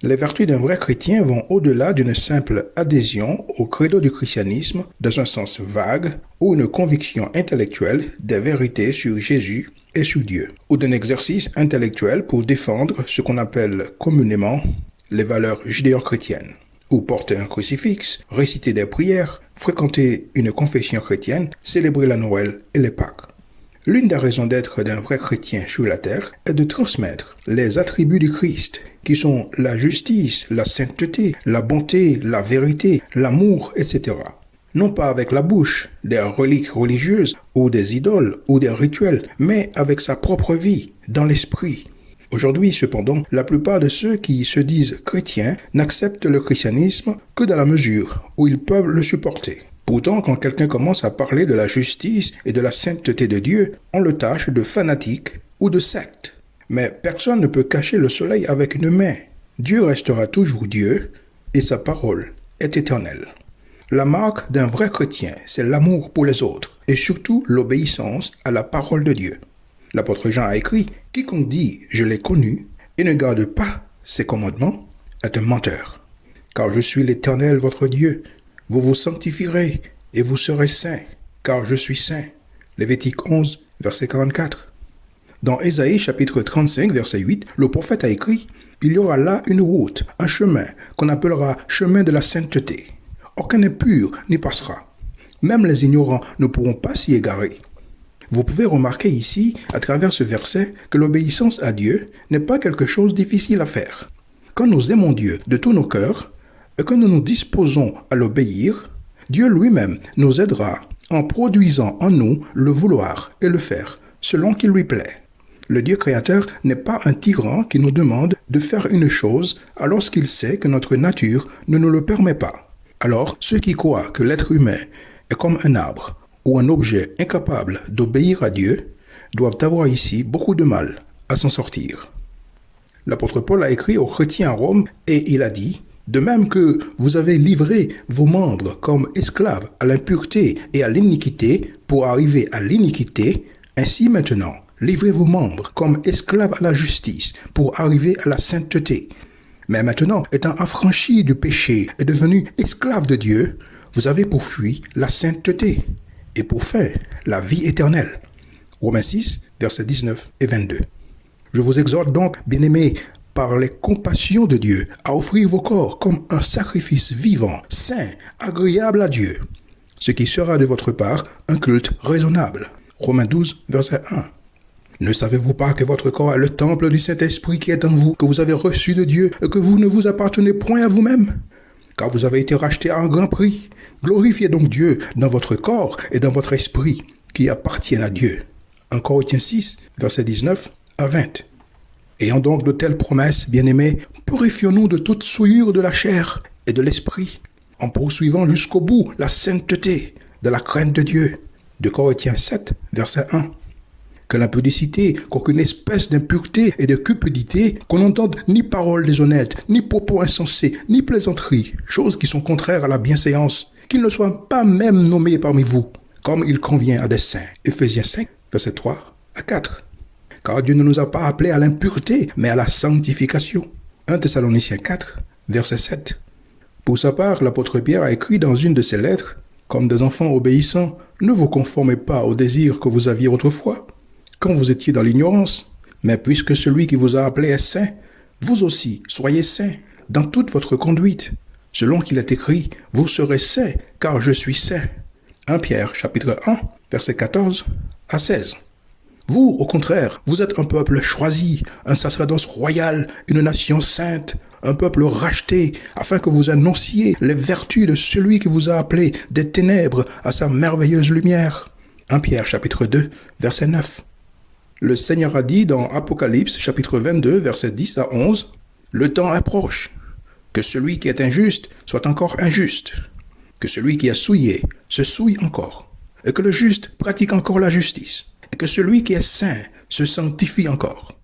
Les vertus d'un vrai chrétien vont au-delà d'une simple adhésion au credo du christianisme dans un sens vague ou une conviction intellectuelle des vérités sur Jésus et sur Dieu, ou d'un exercice intellectuel pour défendre ce qu'on appelle communément les valeurs judéo-chrétiennes, ou porter un crucifix, réciter des prières, fréquenter une confession chrétienne, célébrer la Noël et les Pâques. L'une des raisons d'être d'un vrai chrétien sur la terre est de transmettre les attributs du Christ, qui sont la justice, la sainteté, la bonté, la vérité, l'amour, etc. Non pas avec la bouche, des reliques religieuses ou des idoles ou des rituels, mais avec sa propre vie, dans l'esprit. Aujourd'hui, cependant, la plupart de ceux qui se disent chrétiens n'acceptent le christianisme que dans la mesure où ils peuvent le supporter. Pourtant, quand quelqu'un commence à parler de la justice et de la sainteté de Dieu, on le tâche de fanatique ou de secte. Mais personne ne peut cacher le soleil avec une main. Dieu restera toujours Dieu et sa parole est éternelle. La marque d'un vrai chrétien, c'est l'amour pour les autres et surtout l'obéissance à la parole de Dieu. L'apôtre Jean a écrit, Quiconque dit je l'ai connu et ne garde pas ses commandements est un menteur. Car je suis l'Éternel votre Dieu, vous vous sanctifierez et vous serez saints, car je suis saint. Lévitique 11, verset 44. Dans Ésaïe chapitre 35, verset 8, le prophète a écrit Il y aura là une route, un chemin, qu'on appellera chemin de la sainteté. Aucun impur n'y passera. Même les ignorants ne pourront pas s'y égarer. Vous pouvez remarquer ici, à travers ce verset, que l'obéissance à Dieu n'est pas quelque chose difficile à faire. Quand nous aimons Dieu de tous nos cœurs, et que nous nous disposons à l'obéir, Dieu lui-même nous aidera en produisant en nous le vouloir et le faire selon qu'il lui plaît. Le Dieu créateur n'est pas un tyran qui nous demande de faire une chose alors qu'il sait que notre nature ne nous le permet pas. Alors, ceux qui croient que l'être humain est comme un arbre ou un objet incapable d'obéir à Dieu doivent avoir ici beaucoup de mal à s'en sortir. L'apôtre Paul a écrit aux chrétiens à Rome et il a dit de même que vous avez livré vos membres comme esclaves à l'impureté et à l'iniquité pour arriver à l'iniquité, ainsi maintenant, livrez vos membres comme esclaves à la justice pour arriver à la sainteté. Mais maintenant, étant affranchis du péché et devenus esclaves de Dieu, vous avez pourfui la sainteté et pour faire la vie éternelle. Romains 6, versets 19 et 22. Je vous exhorte donc, bien-aimés, par les compassions de Dieu à offrir vos corps comme un sacrifice vivant, saint, agréable à Dieu, ce qui sera de votre part un culte raisonnable. Romains 12, verset 1. Ne savez-vous pas que votre corps est le temple du Saint-Esprit qui est en vous, que vous avez reçu de Dieu et que vous ne vous appartenez point à vous-même? Car vous avez été racheté à un grand prix. Glorifiez donc Dieu dans votre corps et dans votre esprit qui appartiennent à Dieu. 1 Corinthiens 6, verset 19 à 20. Ayant donc de telles promesses, bien-aimés, purifions-nous de toute souillure de la chair et de l'esprit, en poursuivant jusqu'au bout la sainteté de la crainte de Dieu. De Corinthiens 7, verset 1. Que l'impudicité, qu'aucune espèce d'impureté et de cupidité, qu'on n'entende ni paroles déshonnêtes, ni propos insensés, ni plaisanteries, choses qui sont contraires à la bienséance, qu'ils ne soient pas même nommés parmi vous, comme il convient à des saints. Ephésiens 5, verset 3 à 4 car Dieu ne nous a pas appelés à l'impureté, mais à la sanctification. 1 Thessaloniciens 4, verset 7. Pour sa part, l'apôtre Pierre a écrit dans une de ses lettres, Comme des enfants obéissants, ne vous conformez pas aux désirs que vous aviez autrefois, quand vous étiez dans l'ignorance, mais puisque celui qui vous a appelé est saint, vous aussi soyez saints dans toute votre conduite. Selon qu'il est écrit, vous serez saints, car je suis saint. 1 Pierre chapitre 1, verset 14 à 16. Vous, au contraire, vous êtes un peuple choisi, un sacerdoce royal, une nation sainte, un peuple racheté, afin que vous annonciez les vertus de celui qui vous a appelé des ténèbres à sa merveilleuse lumière. 1 Pierre chapitre 2, verset 9. Le Seigneur a dit dans Apocalypse chapitre 22, verset 10 à 11, Le temps est proche, que celui qui est injuste soit encore injuste, que celui qui a souillé se souille encore, et que le juste pratique encore la justice et que celui qui est saint se sanctifie encore.